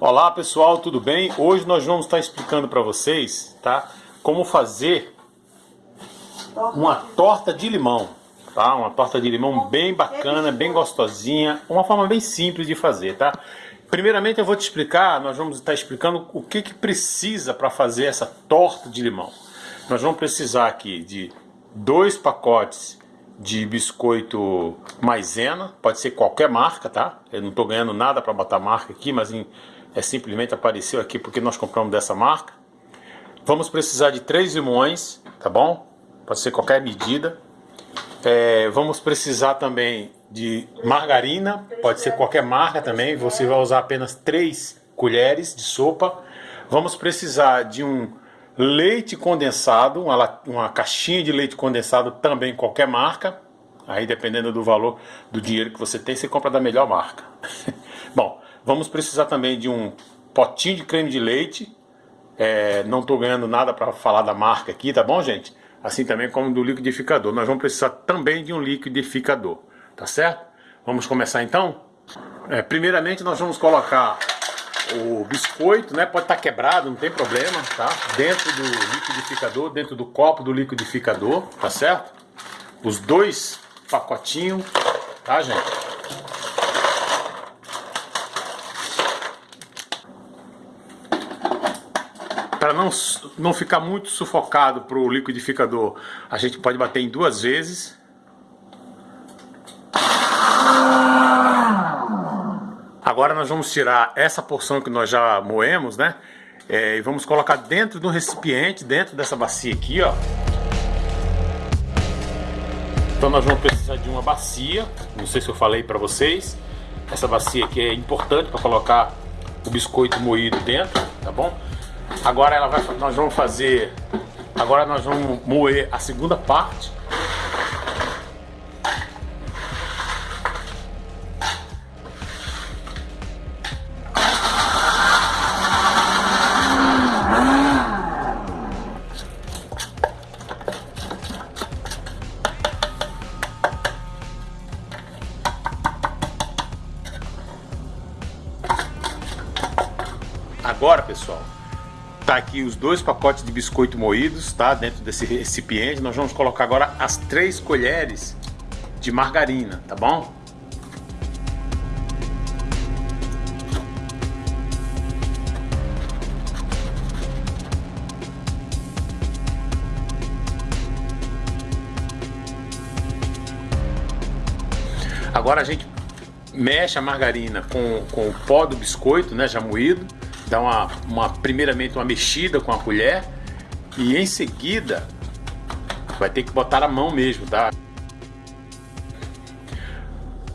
Olá pessoal, tudo bem? Hoje nós vamos estar explicando para vocês, tá? Como fazer uma torta de limão, tá? Uma torta de limão bem bacana, bem gostosinha, uma forma bem simples de fazer, tá? Primeiramente eu vou te explicar, nós vamos estar explicando o que que precisa para fazer essa torta de limão. Nós vamos precisar aqui de dois pacotes de biscoito maisena, pode ser qualquer marca, tá? Eu não estou ganhando nada para botar marca aqui, mas em é simplesmente apareceu aqui porque nós compramos dessa marca. Vamos precisar de três limões, tá bom? Pode ser qualquer medida. É, vamos precisar também de margarina, pode ser qualquer marca também. Você vai usar apenas três colheres de sopa. Vamos precisar de um leite condensado, uma, uma caixinha de leite condensado também qualquer marca. Aí dependendo do valor do dinheiro que você tem, você compra da melhor marca. Bom, Vamos precisar também de um potinho de creme de leite. É, não estou ganhando nada para falar da marca aqui, tá bom, gente? Assim também como do liquidificador. Nós vamos precisar também de um liquidificador, tá certo? Vamos começar então? É, primeiramente nós vamos colocar o biscoito, né? Pode estar tá quebrado, não tem problema, tá? Dentro do liquidificador, dentro do copo do liquidificador, tá certo? Os dois pacotinhos, tá, gente? Para não, não ficar muito sufocado para o liquidificador, a gente pode bater em duas vezes. Agora nós vamos tirar essa porção que nós já moemos, né? É, e vamos colocar dentro do recipiente, dentro dessa bacia aqui, ó. Então nós vamos precisar de uma bacia, não sei se eu falei para vocês. Essa bacia aqui é importante para colocar o biscoito moído dentro, tá bom? Agora ela vai, nós vamos fazer, agora nós vamos moer a segunda parte. Agora, pessoal, Tá aqui os dois pacotes de biscoito moídos, tá? Dentro desse recipiente. Nós vamos colocar agora as três colheres de margarina, tá bom? Agora a gente mexe a margarina com, com o pó do biscoito, né, já moído dá uma, uma primeiramente uma mexida com a colher e em seguida vai ter que botar a mão mesmo, tá?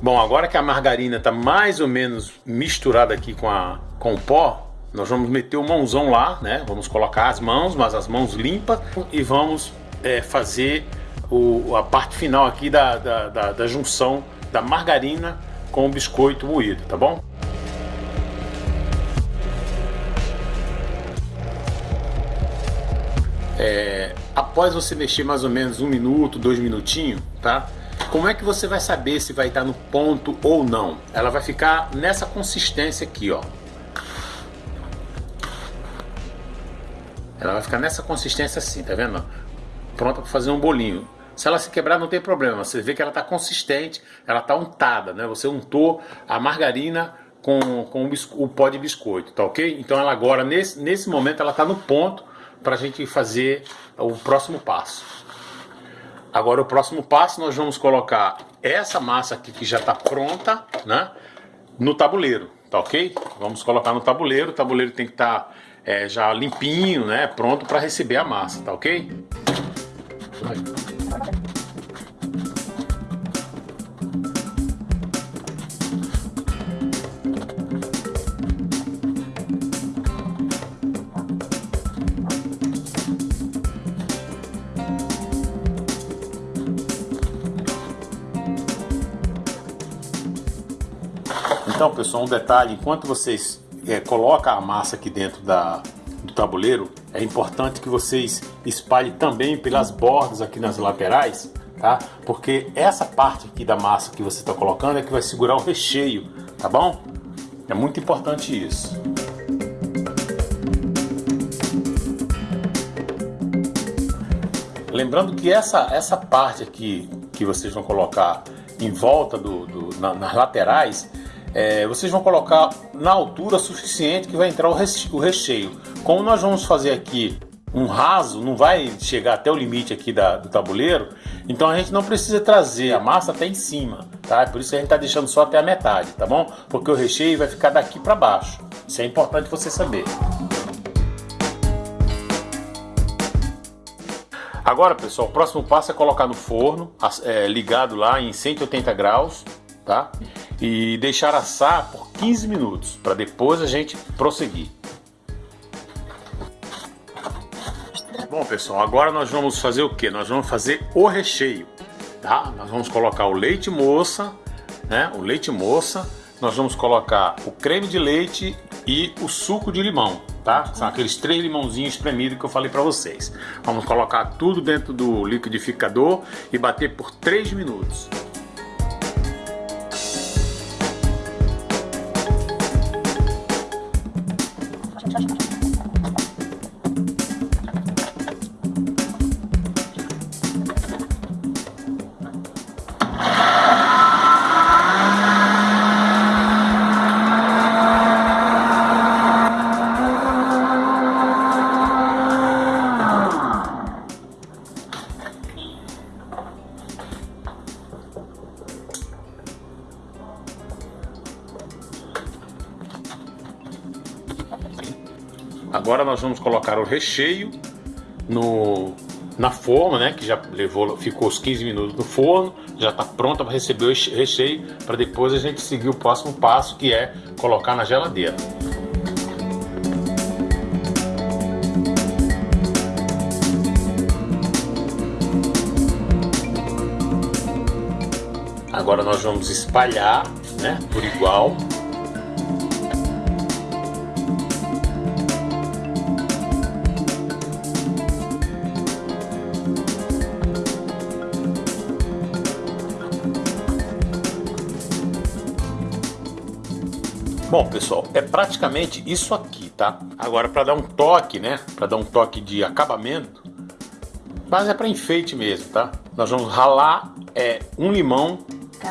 Bom, agora que a margarina está mais ou menos misturada aqui com, a, com o pó, nós vamos meter o mãozão lá, né? Vamos colocar as mãos, mas as mãos limpas e vamos é, fazer o, a parte final aqui da, da, da, da junção da margarina com o biscoito moído, tá bom? É, após você mexer mais ou menos um minuto, dois minutinhos, tá? Como é que você vai saber se vai estar no ponto ou não? Ela vai ficar nessa consistência aqui, ó. Ela vai ficar nessa consistência assim, tá vendo? Pronta para fazer um bolinho. Se ela se quebrar não tem problema, você vê que ela está consistente, ela está untada, né? Você untou a margarina com, com o, o pó de biscoito, tá ok? Então ela agora, nesse, nesse momento, ela está no ponto para a gente fazer o próximo passo. Agora o próximo passo nós vamos colocar essa massa aqui que já está pronta, né, no tabuleiro, tá ok? Vamos colocar no tabuleiro, o tabuleiro tem que estar tá, é, já limpinho, né, pronto para receber a massa, tá ok? Então, pessoal, um detalhe, enquanto vocês é, colocam a massa aqui dentro da, do tabuleiro, é importante que vocês espalhem também pelas bordas aqui nas laterais, tá? Porque essa parte aqui da massa que você está colocando é que vai segurar o recheio, tá bom? É muito importante isso. Lembrando que essa, essa parte aqui que vocês vão colocar em volta do, do na, nas laterais é, vocês vão colocar na altura suficiente que vai entrar o recheio. Como nós vamos fazer aqui um raso, não vai chegar até o limite aqui da, do tabuleiro, então a gente não precisa trazer a massa até em cima, tá? Por isso a gente está deixando só até a metade, tá bom? Porque o recheio vai ficar daqui para baixo. Isso é importante você saber. Agora, pessoal, o próximo passo é colocar no forno, é, ligado lá em 180 graus, tá? E deixar assar por 15 minutos, para depois a gente prosseguir. Bom, pessoal, agora nós vamos fazer o que? Nós vamos fazer o recheio, tá? Nós vamos colocar o leite moça, né? O leite moça, nós vamos colocar o creme de leite e o suco de limão, tá? São aqueles três limãozinhos espremidos que eu falei para vocês. Vamos colocar tudo dentro do liquidificador e bater por 3 minutos. Agora nós vamos colocar o recheio no, na forma, né? Que já levou, ficou os 15 minutos no forno, já está pronta para receber o recheio, para depois a gente seguir o próximo passo, que é colocar na geladeira. Agora nós vamos espalhar, né, por igual Bom, pessoal, é praticamente isso aqui, tá? Agora, para dar um toque, né? Para dar um toque de acabamento, mas é para enfeite mesmo, tá? Nós vamos ralar é, um limão,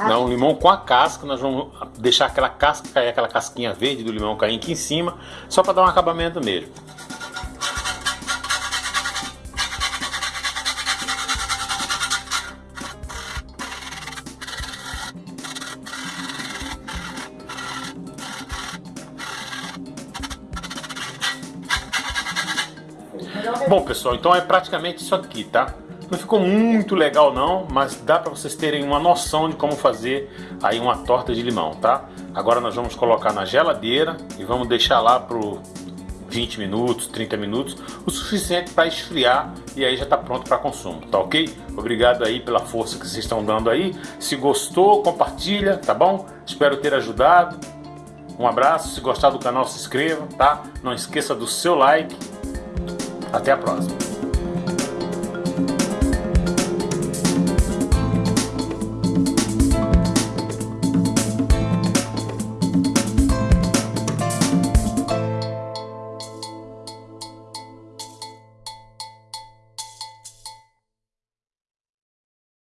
não, um limão com a casca, nós vamos deixar aquela casca cair, aquela casquinha verde do limão cair aqui em cima, só para dar um acabamento mesmo. Bom pessoal, então é praticamente isso aqui, tá? Não ficou muito legal não, mas dá para vocês terem uma noção de como fazer aí uma torta de limão, tá? Agora nós vamos colocar na geladeira e vamos deixar lá por 20 minutos, 30 minutos, o suficiente para esfriar e aí já está pronto para consumo, tá ok? Obrigado aí pela força que vocês estão dando aí. Se gostou, compartilha, tá bom? Espero ter ajudado. Um abraço, se gostar do canal se inscreva, tá? Não esqueça do seu like até a próxima.